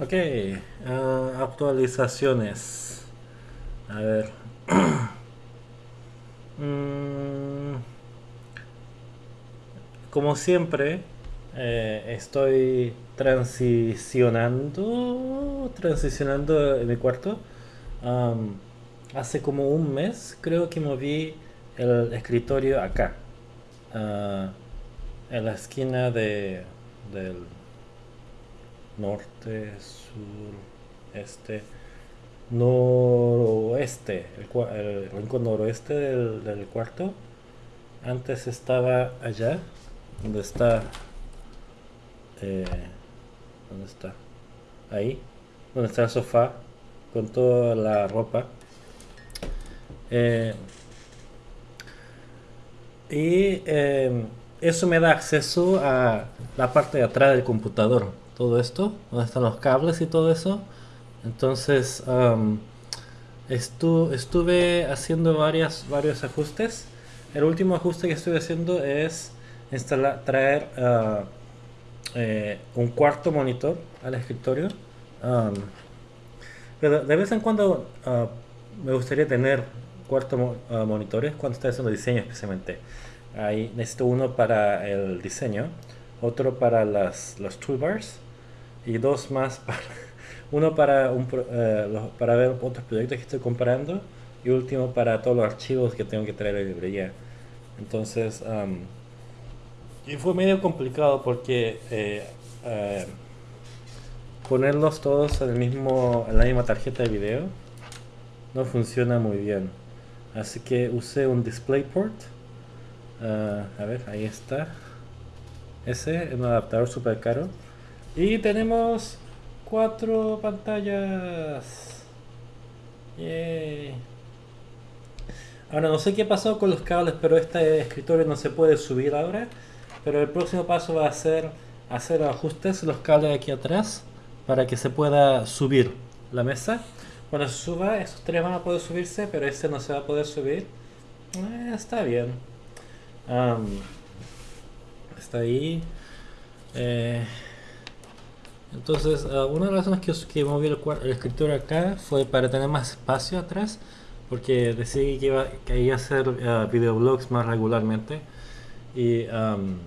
Ok, ah, actualizaciones. A ver. Mm, como siempre, eh, estoy transicionando, transicionando en mi cuarto. Hace como un mes creo que moví el escritorio acá, ah, en la esquina de, del norte, sur, este, noroeste, el, el rincón noroeste del, del cuarto. Antes estaba allá, donde está, eh, ¿dónde está? Ahí, donde está el sofá, con toda la ropa. Eh, y eh, eso me da acceso a la parte de atrás del computador. Todo esto, donde están los cables y todo eso. Entonces, estuve haciendo varios ajustes. El último ajuste que estuve haciendo es instalar, traer ah, eh, un cuarto monitor al escritorio. Pero de vez en cuando ah, me gustaría tener cuarto ah, monitores cuando estoy haciendo diseño especialmente. Ahí necesito uno para el diseño, otro para las, los toolbars y dos más para uno para un eh, los- para ver otros proyectos que estoy comparando y último para todos los archivos que tengo que traer a la librería. Entonces, am, y fue medio complicado porque eh, eh, ponerlos todos en el mismo, en la misma tarjeta de video no funciona muy bien. Así que usé un DisplayPort. Ah, a ver, ahí está. Ese es un adaptador super caro. Y tenemos cuatro pantallas. Yay. Ahora no sé qué pasó con los cables, pero este escritorio no se puede subir ahora. Pero el próximo paso va a ser hacer ajustes los cables aquí atrás para que se pueda subir la mesa. Cuando se suba, esos tres van a poder subirse, pero ese no se va a poder subir. Eh, está bien. Am, está ahí. Eh, entonces, ah, una de las razones que, que moví el, el acá fue para tener más espacio atrás, porque decidí que iba, a hacer ah, videoblogs más regularmente. Y am,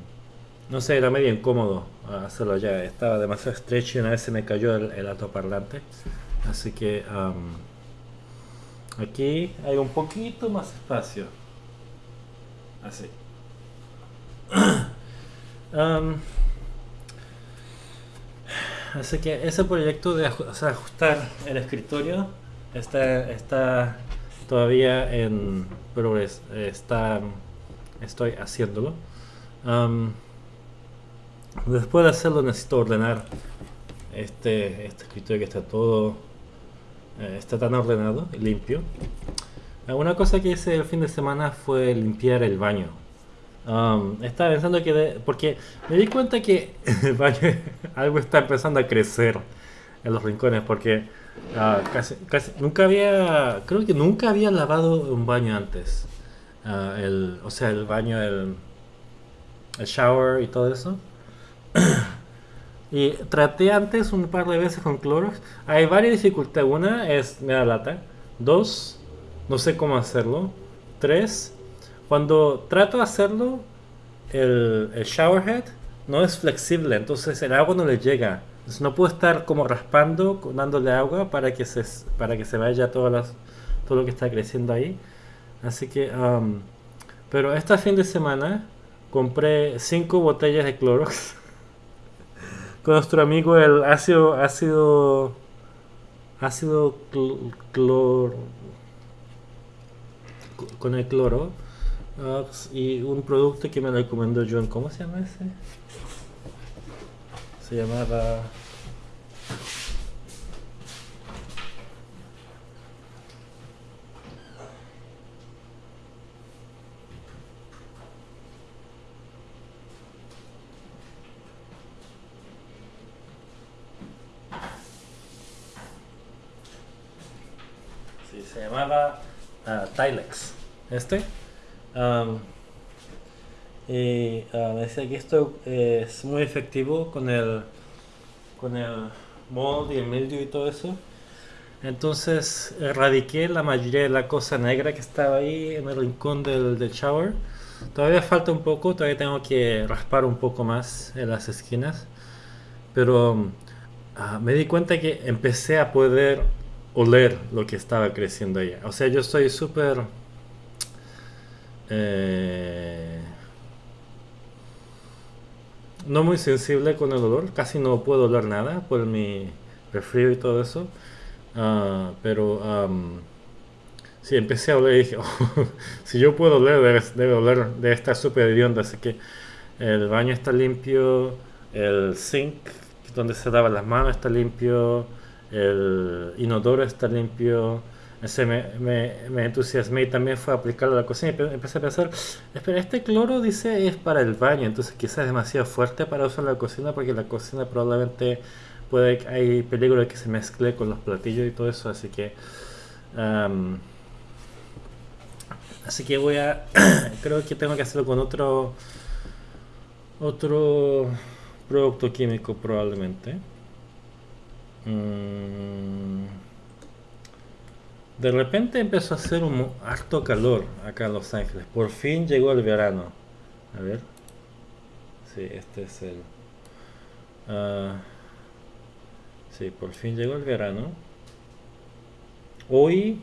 no sé, era medio incómodo ah, hacerlo allá, estaba demasiado estrecho y una vez se me cayó el, el altoparlante. Así que am, aquí hay un poquito más espacio. Así. Am, así que ese proyecto de ajustar el escritorio está, está todavía en progreso. Estoy haciéndolo. Después de hacerlo necesito ordenar este, este escritorio que está todo eh, está tan ordenado y limpio. Una cosa que hice el fin de semana fue limpiar el baño. Um, estaba pensando que, de- porque me di cuenta que algo está empezando a crecer en los rincones, porque ah, casi, casi- nunca había, creo que nunca había lavado un baño antes. Ah, el, o sea, el baño, el, el shower y todo eso. Y traté antes un par de veces con Clorox. Hay varias dificultades. Una es me da lata. Dos, no sé cómo hacerlo. Tres, cuando trato de hacerlo, el, el shower head no es flexible, entonces el agua no le llega. Entonces no puedo estar como raspando, dándole agua para que se, para que se vaya todas las, todo lo que está creciendo ahí. Así que, um, pero este fin de semana compré cinco botellas de Clorox con nuestro amigo el ácido ácido ácido cl- clor con el cloro y un producto que me recomendó John ¿cómo se llama ese? se llamaba sí, se llamaba ah, Tilex este Am, y me decía que esto es muy efectivo con el con el mold y el mildew y todo eso. Entonces erradiqué la mayoría de la cosa negra que estaba ahí en el rincón del, del shower. Todavía falta un poco, todavía tengo que raspar un poco más en las esquinas. Pero ah, me di cuenta que empecé a poder oler lo que estaba creciendo ahí. O sea, yo estoy súper... Eh, no muy sensible con el olor, casi no puedo oler nada por mi refrío y todo eso. Ah, pero si empecé a oler y dije, oh, si yo puedo oler, debe, oler de súper hedionda. Así que el baño está limpio, el sink donde se daban las manos está limpio, el inodoro está limpio. Ese me, me, entusiasmé y también fue aplicarlo a la cocina y empecé a pensar, espera, este cloro dice es para el baño, entonces quizás es demasiado fuerte para usar la cocina porque la cocina probablemente puede hay peligro de que se mezcle con los platillos y todo eso, así que así que voy a creo que tengo que hacerlo con otro otro producto químico probablemente. Mm. De repente empezó a hacer un harto calor acá en Los Ángeles. Por fin llegó el verano. A ver. Sí, este es el... Uh, sí, por fin llegó el verano. Hoy,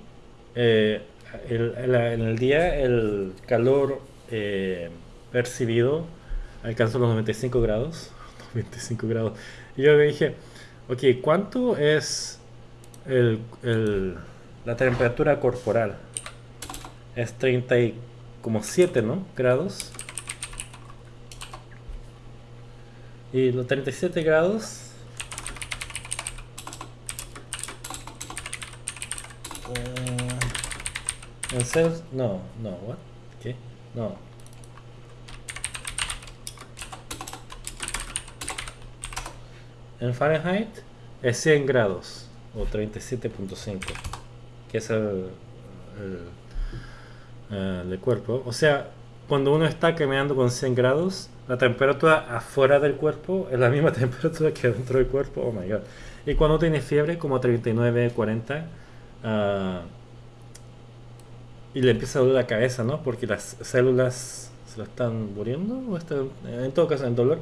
eh, en el día, el calor eh, percibido alcanzó los 95 grados. 95 grados. Y yo me dije, ok, ¿cuánto es el, la temperatura corporal? Es 37, ¿no? Grados. Y los 37 grados... Uh, en no, no, what? ¿Qué? No. En Fahrenheit es 100 grados o 37.5, que es el, el, cuerpo. O sea, cuando uno está caminando con 100 grados, la temperatura afuera del cuerpo es la misma temperatura que dentro del cuerpo. Oh my god. Y cuando tiene fiebre, como 39, 40, ah, y le empieza a doler la cabeza, ¿no? Porque las células se lo están muriendo, o están, en todo caso, en dolor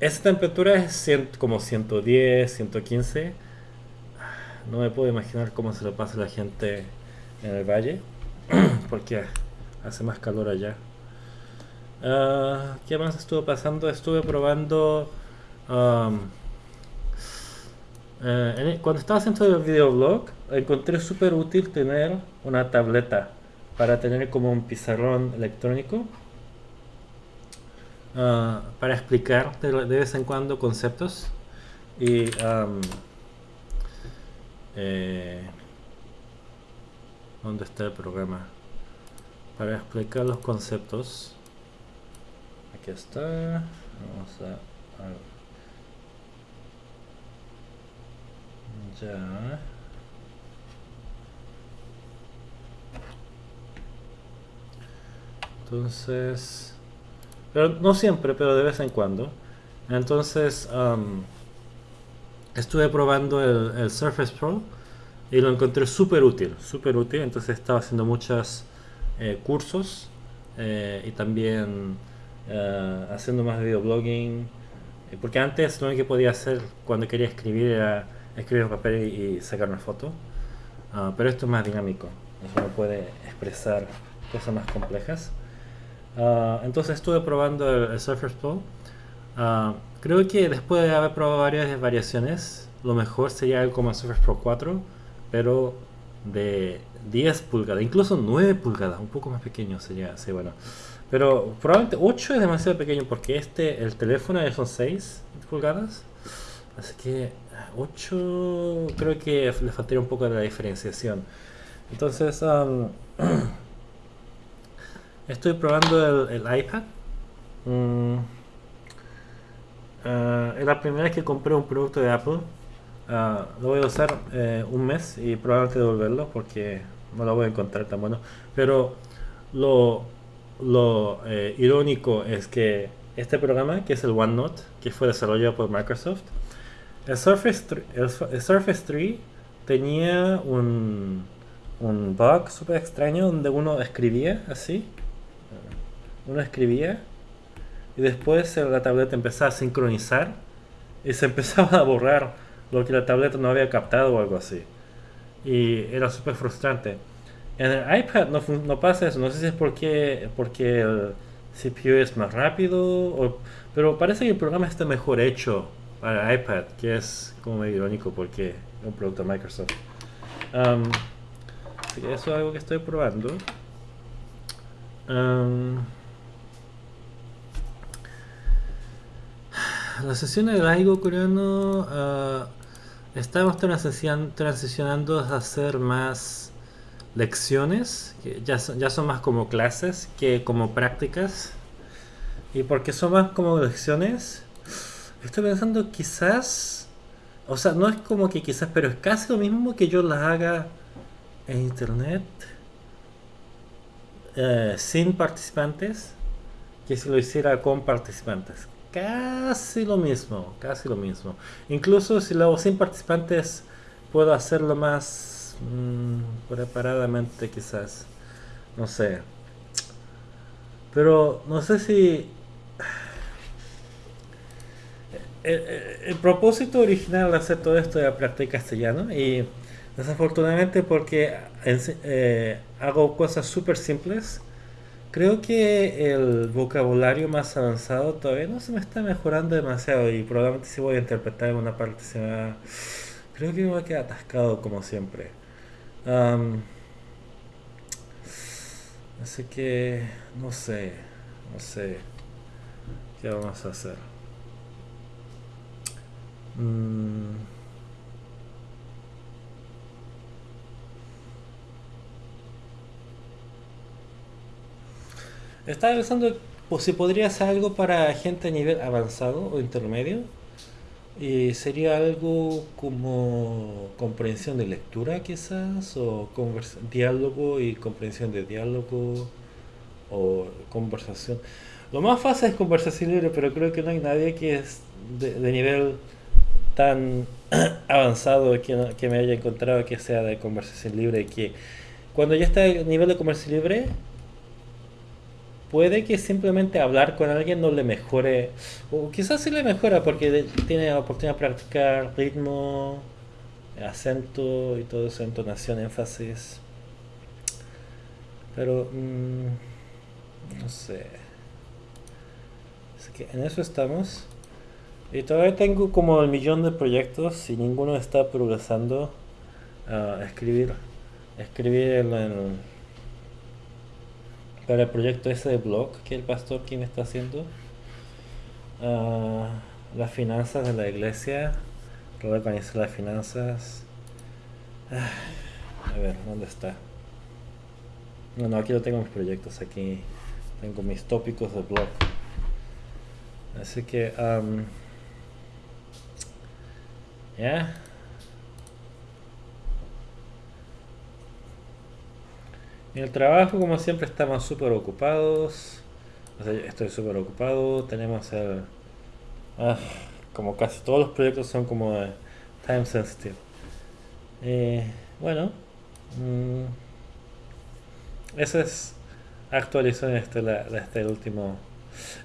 esa temperatura es como 110, 115. No me puedo imaginar cómo se lo pasa a la gente en el valle, porque hace más calor allá. Uh, ¿Qué más estuvo pasando? Estuve probando... Um, eh, cuando estaba haciendo el videoblog, encontré súper útil tener una tableta para tener como un pizarrón electrónico Ah, para explicar de, vez en cuando conceptos y eh, ¿dónde está el programa? Para explicar los conceptos aquí está vamos a, ya entonces pero no siempre, pero de vez en cuando. Entonces, estuve probando el, Surface Pro y lo encontré súper útil, súper útil. Entonces estaba haciendo muchos eh, cursos eh, y también eh, haciendo más videoblogging. Porque antes lo único que podía hacer cuando quería escribir era escribir en papel y, sacar una foto. Ah, pero esto es más dinámico, eso puede expresar cosas más complejas. Ah, entonces estuve probando el, Surface Pro. Ah, creo que después de haber probado varias variaciones, lo mejor sería el Surface Pro 4, pero de 10 pulgadas, incluso 9 pulgadas, un poco más pequeño sería, sí, bueno. Pero probablemente 8 es demasiado pequeño porque este, el teléfono son 6 pulgadas. Así que 8 creo que le faltaría un poco de la diferenciación. Entonces, Estoy probando el, iPad. Mm, eh, es la primera vez que compré un producto de Apple. Ah, lo voy a usar eh, un mes y probablemente devolverlo porque no lo voy a encontrar tan bueno. Pero lo, lo eh, irónico es que este programa, que es el OneNote, que fue desarrollado por Microsoft, el Surface, el, Surface 3 tenía un, un bug súper extraño donde uno escribía así. Uno escribía y después la tableta empezaba a sincronizar y se empezaba a borrar lo que la tableta no había captado o algo así. Y era súper frustrante. En el iPad no, no, pasa eso, no sé si es porque, porque el CPU es más rápido, pero parece que el programa está mejor hecho para iPad, que es como medio irónico porque es un producto de Microsoft. Um, eso es algo que estoy probando. Um, la sesión de Laigo coreano uh, estamos transicionando a hacer más lecciones, que ya son, ya son más como clases que como prácticas. Y porque son más como lecciones, estoy pensando quizás, o sea, no es como que quizás, pero es casi lo mismo que yo las haga en internet eh, sin participantes que si lo hiciera con participantes. Casi lo mismo, casi lo mismo. Incluso si lo hago sin participantes, puedo hacerlo más mm, preparadamente quizás. No sé. Pero no sé si... El, propósito original de hacer todo esto era practicar castellano y desafortunadamente porque eh, hago cosas súper simples Creo que el vocabulario más avanzado todavía no se me está mejorando demasiado y probablemente si voy a interpretar en una parte se me Creo que me va a quedar atascado como siempre. así que no sé, no sé qué vamos a hacer. Mm. Estaba pensando pues, si podría ser algo para gente a nivel avanzado o intermedio. Y sería algo como comprensión de lectura quizás, o diálogo y comprensión de diálogo, o conversación. Lo más fácil es conversación libre, pero creo que no hay nadie que es de, nivel tan avanzado que, que me haya encontrado que sea de conversación libre. Que cuando ya está el nivel de conversación libre, puede que simplemente hablar con alguien no le mejore, o quizás sí le mejora porque tiene oportunidad de practicar ritmo, acento y todo eso, entonación, énfasis. Pero, mm, no sé. Así que en eso estamos. Y todavía tengo como el millón de proyectos y ninguno está progresando a escribir. Escribir en para el proyecto ese de blog que el pastor Kim está haciendo. Uh, las finanzas de la iglesia, reorganizar las finanzas. Ah, a ver, ¿dónde está? No, no, aquí lo tengo mis proyectos, aquí tengo mis tópicos de blog. Así que, um, ya. En el trabajo, como siempre, estamos súper ocupados. estoy súper ocupado. Tenemos el. Ah, como casi todos los proyectos son como time sensitive. Eh, bueno, mmm, esa es actualización este, este último.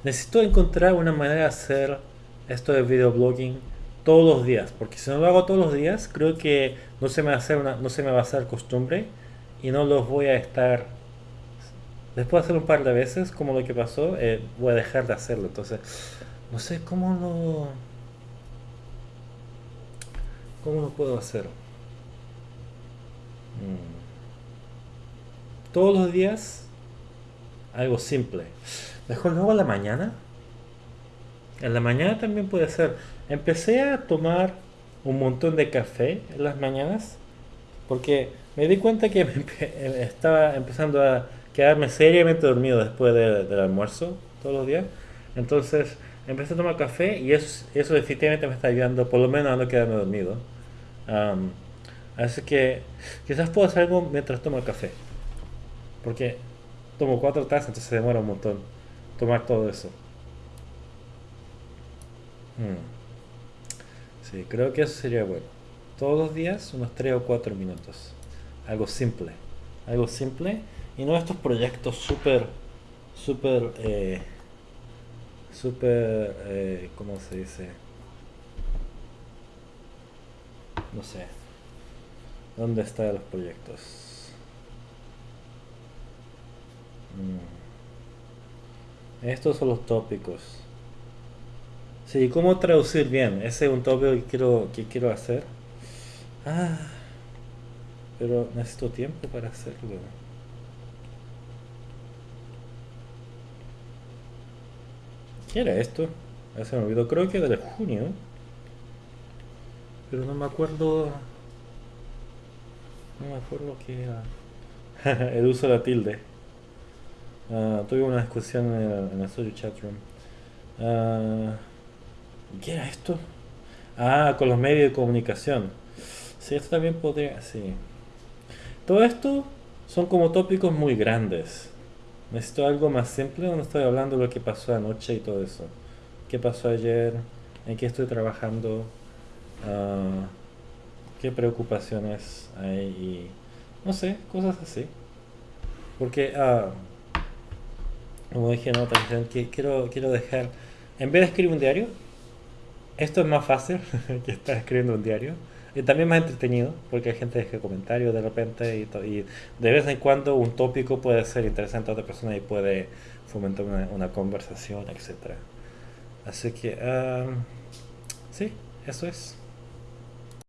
Necesito encontrar una manera de hacer esto de videoblogging todos los días, porque si no lo hago todos los días, creo que no se me va a hacer una, no se me va a hacer costumbre y no los voy a estar después de hacer un par de veces como lo que pasó eh, voy a dejar de hacerlo. Entonces no sé cómo lo cómo lo puedo hacer. Mm. todos los días algo simple. Mejor luego a la mañana. En la mañana también puede ser. Empecé a tomar un montón de café en las mañanas porque me di cuenta que estaba empezando a quedarme seriamente dormido después del almuerzo todos los días. Entonces empecé a tomar café y eso, eso definitivamente me está ayudando, por lo menos a no quedarme dormido. así que quizás puedo hacer algo mientras tomo café. Porque tomo cuatro tazas, entonces se demora un montón tomar todo eso. Hmm. Sí, creo que eso sería bueno. Todos los días unos 3 o 4 minutos. Algo simple. Algo simple. Y no estos proyectos súper, súper, eh, súper, eh, ¿cómo se dice? No sé. ¿Dónde están los proyectos? Mm. Estos son los tópicos. Sí, ¿cómo traducir bien? Ese es un tópico que quiero, que quiero hacer. Ah, pero necesito tiempo para hacerlo. ¿Qué era esto? Ya se me olvidó, creo que era de junio. Pero no me acuerdo. No me acuerdo qué era. el uso de la tilde. Ah, tuve una discusión en el, en el social chat room. Ah, ¿Qué era esto? Ah, con los medios de comunicación. Sí, esto también podría... Sí. Todo esto son como tópicos muy grandes. Necesito algo más simple donde estoy hablando de lo que pasó anoche y todo eso. ¿Qué pasó ayer? ¿En qué estoy trabajando? Ah, ¿Qué preocupaciones hay? No sé, cosas así. Porque, ah, como dije en otra que quiero dejar, en vez de escribir un diario, esto es más fácil que estar escribiendo un diario. Y también más entretenido, porque hay gente que deja comentarios de repente y, y, de vez en cuando un tópico puede ser interesante a otra persona y puede fomentar una, conversación, etc. Así que, um, sí, eso es.